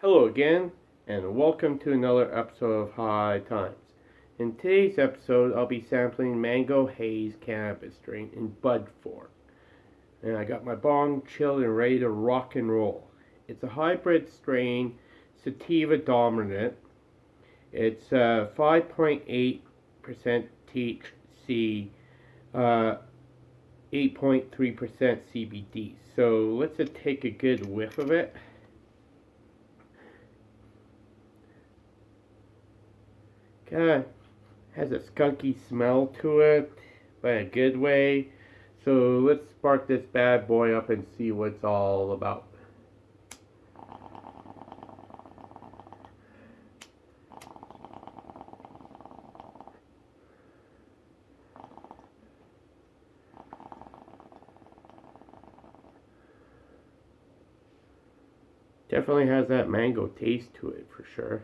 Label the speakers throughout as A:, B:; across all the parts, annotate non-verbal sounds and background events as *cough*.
A: Hello again, and welcome to another episode of High Times. In today's episode, I'll be sampling Mango Haze cannabis strain in bud form. And I got my bong chilled and ready to rock and roll. It's a hybrid strain, sativa dominant. It's uh, 5.8% THC, uh, 8.3% CBD. So let's take a good whiff of it. Kind of has a skunky smell to it, but a good way. So let's spark this bad boy up and see what it's all about. Definitely has that mango taste to it for sure.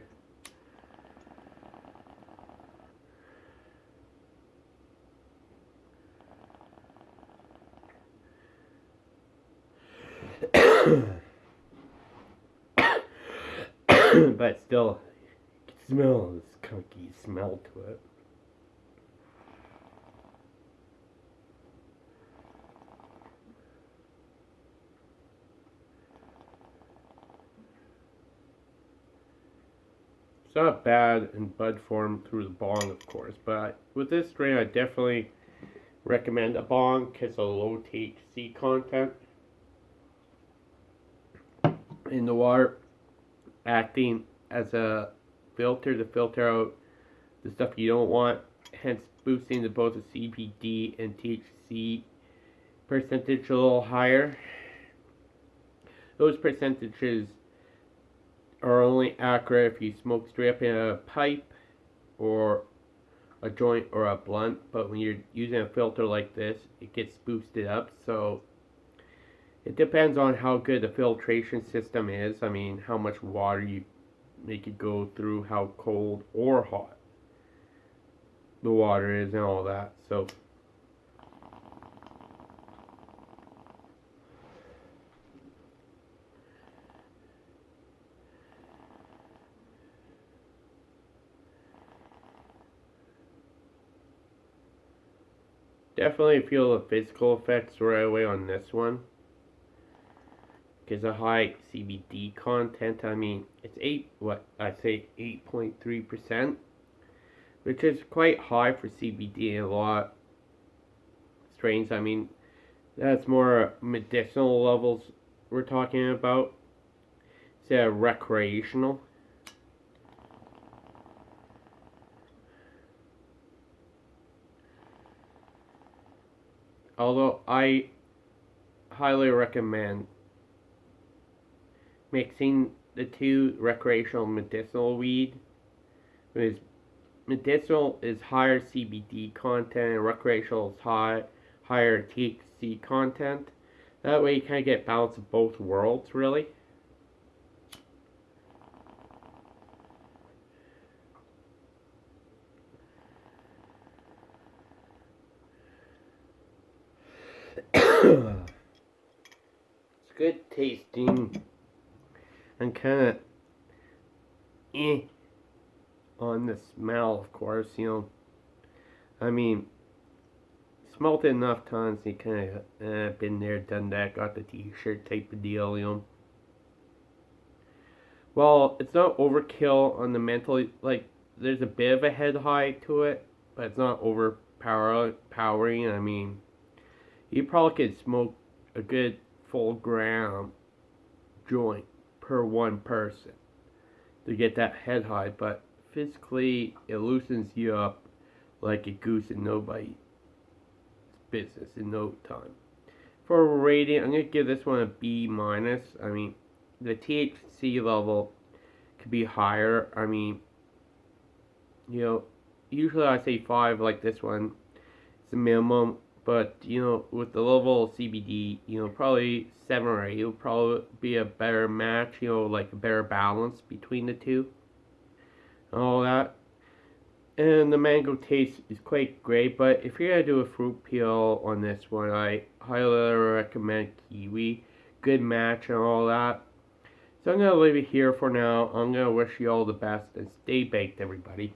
A: *coughs* but still, you can smell this skunky smell to it. It's not bad in bud form through the bong, of course, but with this strain, I definitely recommend a bong because of low THC content in the water, acting as a filter to filter out the stuff you don't want, hence boosting the both the CBD and THC percentage a little higher. Those percentages are only accurate if you smoke straight up in a pipe or a joint or a blunt, but when you're using a filter like this, it gets boosted up. So it depends on how good the filtration system is. I mean, how much water you make it go through, how cold or hot the water is, and all that. So Definitely feel the physical effects right away on this one. Because a high CBD content, I mean, it's 8, what, I say 8.3%, which is quite high for CBD a lot strains. I mean, that's more medicinal levels we're talking about instead of recreational. although I highly recommend mixing the two recreational medicinal weed because medicinal is higher CBD content and recreational is high higher THC content. That way you kind of get balance of both worlds really. *coughs* it's good tasting and kind of eh on the smell, of course, you know. I mean, smelled it enough times, you kind of eh, been there, done that, got the t-shirt type of deal, you know. Well, it's not overkill on the mental, like, there's a bit of a head high to it, but it's not overpowering. I mean, you probably could smoke a good full gram joint per one person to get that head high, but physically it loosens you up like a goose in nobody's business in no time. For rating, I'm to give this one a B minus. I mean, the THC level could be higher. I mean, you know, usually I say 5 like this one. It's a minimum. But, you know, with the level of CBD, you know, probably 7 or 8 will probably be a better match, you know, like a better balance between the two. And all that. And the mango taste is quite great, but if you're to do a fruit peel on this one, I highly recommend kiwi. Good match and all that. So I'm gonna leave it here for now. I'm gonna wish you all the best and stay baked, everybody.